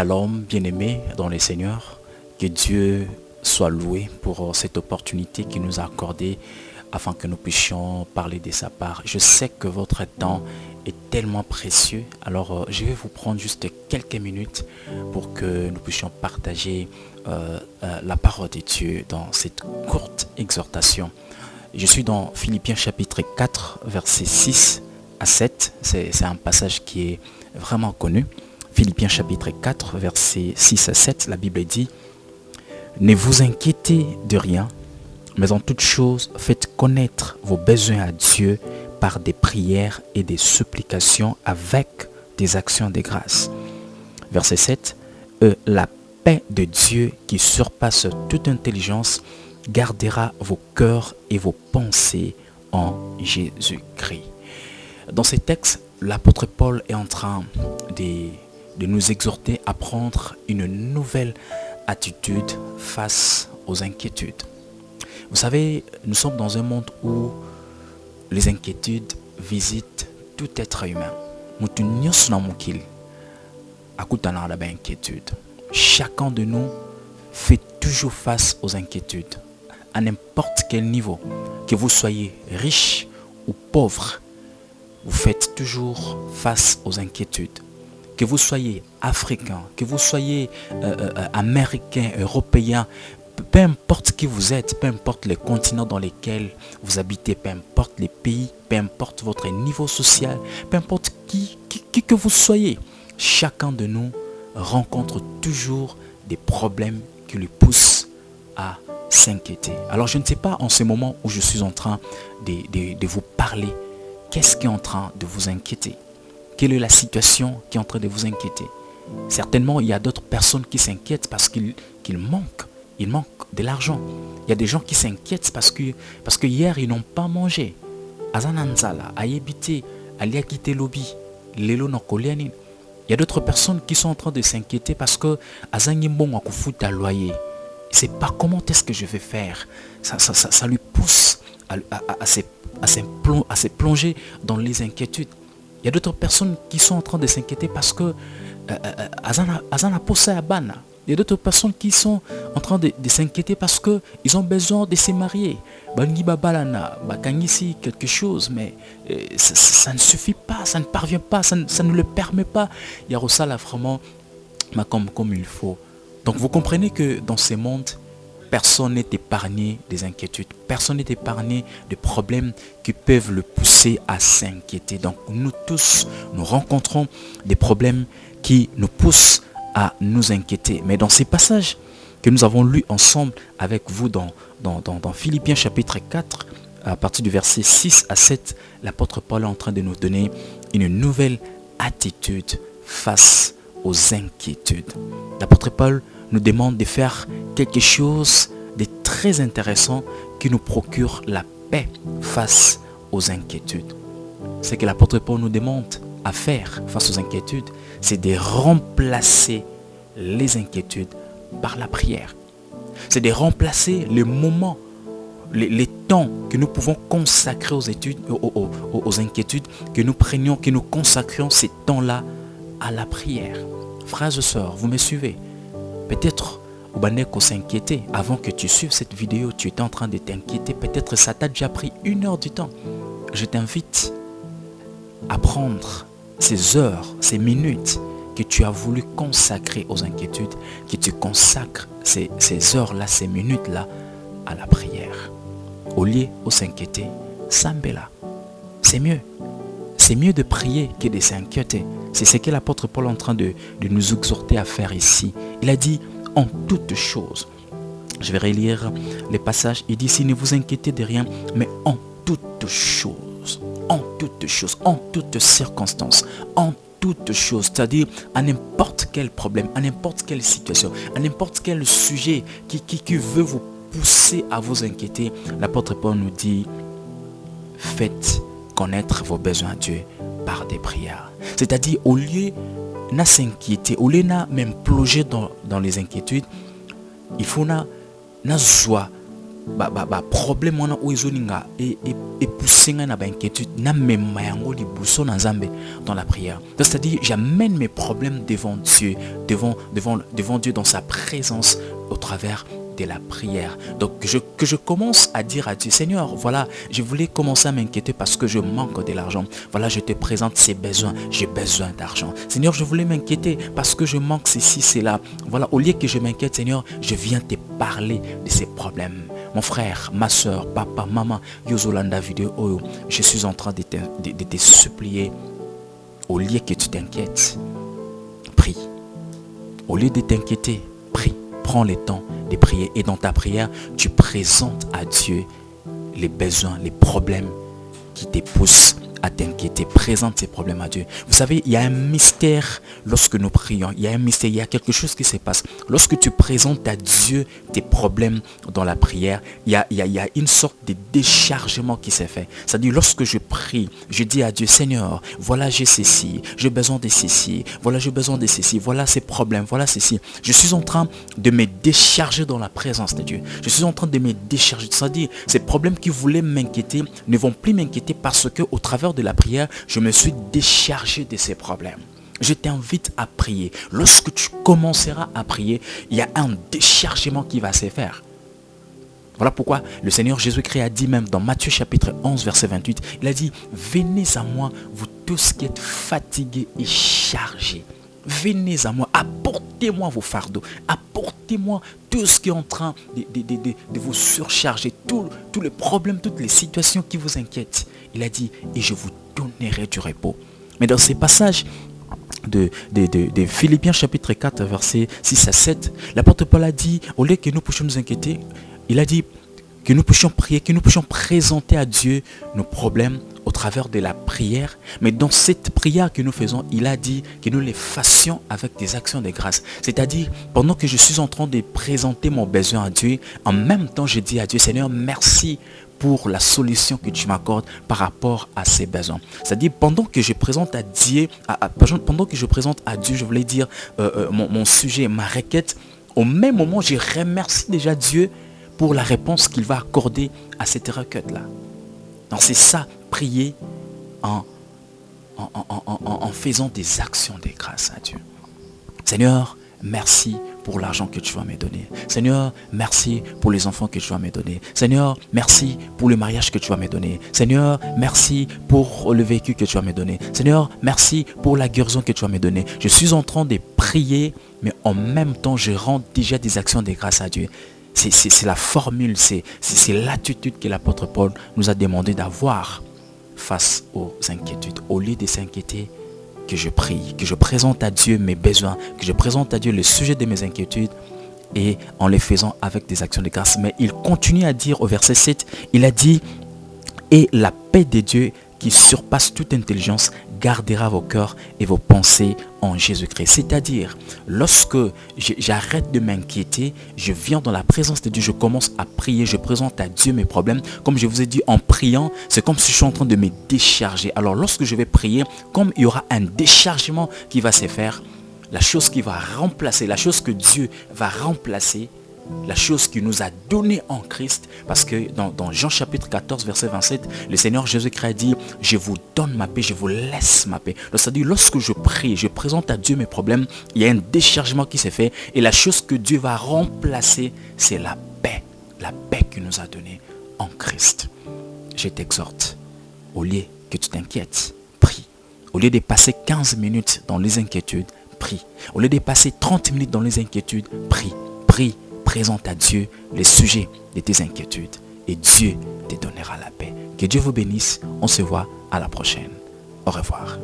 Shalom, bien-aimés dans les seigneurs. Que Dieu soit loué pour cette opportunité qu'il nous a accordée afin que nous puissions parler de sa part. Je sais que votre temps est tellement précieux. Alors, euh, je vais vous prendre juste quelques minutes pour que nous puissions partager euh, euh, la parole de Dieu dans cette courte exhortation. Je suis dans Philippiens chapitre 4, versets 6 à 7. C'est un passage qui est vraiment connu. Philippiens chapitre 4, versets 6 à 7, la Bible dit « Ne vous inquiétez de rien, mais en toute chose, faites connaître vos besoins à Dieu par des prières et des supplications avec des actions de grâce. » Verset 7 La paix de Dieu qui surpasse toute intelligence gardera vos cœurs et vos pensées en Jésus-Christ. Dans ces textes, l'apôtre Paul est en train de, de, nous exhorter à prendre une nouvelle attitude face aux inquiétudes. Vous savez, nous sommes dans un monde où les inquiétudes visitent tout être humain. Chacun de nous fait toujours face aux inquiétudes à n'importe quel niveau, que vous soyez riche ou pauvre, vous faites toujours face aux inquiétudes. Que vous soyez africain, que vous soyez euh, euh, américain, européen, peu importe qui vous êtes, peu importe les continents dans lesquels vous habitez, peu importe les pays, peu importe votre niveau social, peu importe qui, qui que vous soyez, chacun de nous rencontre toujours des problèmes qui lui poussent à s'inquiéter. Alors je ne sais pas en ce moment où je suis en train de, vous parler, qu'est-ce qui est en train de vous inquiéter? Quelle est la situation qui est en train de vous inquiéter Certainement, il y a d'autres personnes qui s'inquiètent parce qu'ils manquent. Ils manquent de l'argent. Il y a des gens qui s'inquiètent parce que, parce que hier, ils n'ont pas mangé. Azananzala, ayebite, aliakite lobby, lelo Il y a d'autres personnes qui sont en train de s'inquiéter parce que azangimbon akufuta loyer ne sait pas comment est-ce que je vais faire. Ça, lui pousse à, à, se, plonger dans les inquiétudes. Il y a d'autres personnes qui sont en train de s'inquiéter parce que euh, euh, Azana posé à Bana. Il y a d'autres personnes qui sont en train de, s'inquiéter parce qu'ils ont besoin de se marier. Bangi babalana, bakangisi quelque chose, mais euh, ça, ne suffit pas, ça ne parvient pas, ça, ne le permet pas. Il y a là vraiment comme, comme il faut. Donc vous comprenez que dans ce monde, personne n'est épargné des inquiétudes. Personne n'est épargné des problèmes qui peuvent le pousser à s'inquiéter. Donc nous tous, nous rencontrons des problèmes qui nous poussent à nous inquiéter. Mais dans ces passages que nous avons lus ensemble avec vous dans, dans, Philippiens chapitre 4, à partir du verset 6 à 7, l'apôtre Paul est en train de nous donner une nouvelle attitude face aux inquiétudes. L'apôtre Paul nous demande de faire quelque chose de très intéressant qui nous procure la paix face aux inquiétudes. Ce que l'apôtre Paul nous demande à faire face aux inquiétudes, c'est de remplacer les inquiétudes par la prière. C'est de remplacer les moments, les, temps que nous pouvons consacrer aux études, aux, aux inquiétudes, que nous prenions, que nous consacrions ces temps-là à la prière. Frères et sœurs, vous me suivez? Peut-être Obaneko s'inquiétait avant que tu suives cette vidéo, tu étais en train de t'inquiéter. Peut-être ça t'a déjà pris une heure du temps. Je t'invite à prendre ces heures, ces minutes que tu as voulu consacrer aux inquiétudes, que tu consacres ces, heures-là, ces minutes-là à la prière. Au lieu de s'inquiéter, Sambela. C'est mieux. C'est mieux de prier que de s'inquiéter. C'est ce que l'apôtre Paul est en train de, nous exhorter à faire ici. Il a dit en toutes choses. Je vais relire les passages. Il dit, si ne vous inquiétez de rien, mais en toutes choses, en toutes choses, en toutes circonstances, en toutes choses, c'est-à-dire à, n'importe quel problème, à n'importe quelle situation, à n'importe quel sujet qui, qui, qui veut vous pousser à vous inquiéter, l'apôtre Paul nous dit, faites connaître vos besoins à Dieu par des prières. C'est-à-dire, au lieu de s'inquiéter, au lieu de même plonger dans, les inquiétudes, il faut na, na joie ba, ba, ba problème wana oyo ezoninga epousse ngai na bainquiétude namema yango na dans la prière c'est-à-dire j'amène mes problèmes devant Dieu devant, devant Dieu dans sa présence au travers la prière. Donc je, que je commence à dire à Dieu, Seigneur, voilà, je voulais commencer à m'inquiéter parce que je manque de l'argent. Voilà, je te présente ces besoins. J'ai besoin d'argent. Seigneur, je voulais m'inquiéter parce que je manque ceci, cela. Voilà, au lieu que je m'inquiète, Seigneur, je viens te parler de ces problèmes. Mon frère, ma soeur, papa, maman, Yozolanda vidéo, oh, je suis en train de te, de te supplier. Au lieu que tu t'inquiètes, prie. Au lieu de t'inquiéter, prie. Prends le temps et dans ta prière, tu présentes à Dieu les besoins, les problèmes qui te poussent à t'inquiéter. Présente ces problèmes à Dieu. Vous savez, il y a un mystère lorsque nous prions. Il y a un mystère, il y a quelque chose qui se passe. Lorsque tu présentes à Dieu tes problèmes dans la prière, il y a, il y a, une sorte de déchargement qui s'est fait. C'est-à-dire, lorsque je prie, je dis à Dieu, Seigneur, voilà j'ai ceci, j'ai besoin de ceci, voilà j'ai besoin de ceci, voilà ces problèmes, voilà ceci. Je suis en train de me décharger dans la présence de Dieu. Je suis en train de me décharger. C'est-à-dire, ces problèmes qui voulaient m'inquiéter ne vont plus m'inquiéter parce que au travers de la prière, je me suis déchargé de ces problèmes. Je t'invite à prier. Lorsque tu commenceras à prier, il y a un déchargement qui va se faire. Voilà pourquoi le Seigneur Jésus-Christ a dit même dans Matthieu chapitre 11 verset 28, il a dit, venez à moi, vous tous qui êtes fatigués et chargés. Venez à moi, apportez-moi vos fardeaux, apportez-moi tout ce qui est en train de, vous surcharger, tous les problèmes, toutes les situations qui vous inquiètent. Il a dit, et je vous donnerai du repos. Mais dans ces passages de, Philippiens chapitre 4, verset 6 à 7, l'apôtre Paul a dit, au lieu que nous puissions nous inquiéter, il a dit que nous puissions prier, que nous puissions présenter à Dieu nos problèmes au travers de la prière. Mais dans cette prière que nous faisons, il a dit que nous les fassions avec des actions de grâce. C'est-à-dire, pendant que je suis en train de présenter mon besoin à Dieu, en même temps, je dis à Dieu, Seigneur, merci pour la solution que tu m'accordes par rapport à ces besoins. C'est-à-dire, pendant que je présente à Dieu, pendant que je présente à Dieu, je voulais dire euh, euh, mon, sujet, ma requête, au même moment, je remercie déjà Dieu pour la réponse qu'il va accorder à cette requête-là. Donc c'est ça, prier en, en, en, faisant des actions de grâce à Dieu. Seigneur, merci pour l'argent que tu vas me donner. Seigneur, merci pour les enfants que tu vas me donner. Seigneur, merci pour le mariage que tu vas me donner. Seigneur, merci pour le véhicule que tu vas me donner. Seigneur, merci pour la guérison que tu vas me donner. Je suis en train de prier, mais en même temps, je rends déjà des actions de grâce à Dieu. C'est la formule, c'est l'attitude que l'apôtre Paul nous a demandé d'avoir face aux inquiétudes. Au lieu de s'inquiéter, que je prie, que je présente à Dieu mes besoins, que je présente à Dieu le sujet de mes inquiétudes et en les faisant avec des actions de grâce. Mais il continue à dire au verset 7, il a dit, et la paix de Dieu qui surpasse toute intelligence gardera vos cœurs et vos pensées en Jésus-Christ. C'est-à-dire, lorsque j'arrête de m'inquiéter, je viens dans la présence de Dieu, je commence à prier, je présente à Dieu mes problèmes. Comme je vous ai dit, en priant, c'est comme si je suis en train de me décharger. Alors lorsque je vais prier, comme il y aura un déchargement qui va se faire, la chose qui va remplacer, la chose que Dieu va remplacer, la chose qu'il nous a donnée en Christ. Parce que dans, Jean chapitre 14, verset 27, le Seigneur Jésus-Christ dit, je vous donne ma paix, je vous laisse ma paix. C'est-à-dire, lorsque je prie, je présente à Dieu mes problèmes, il y a un déchargement qui s'est fait. Et la chose que Dieu va remplacer, c'est la paix. La paix qu'il nous a donnée en Christ. Je t'exhorte, au lieu que tu t'inquiètes, prie. Au lieu de passer 15 minutes dans les inquiétudes, prie. Au lieu de passer 30 minutes dans les inquiétudes, prie. Prie présente à Dieu les sujets de tes inquiétudes et Dieu te donnera la paix. Que Dieu vous bénisse. On se voit à la prochaine. Au revoir.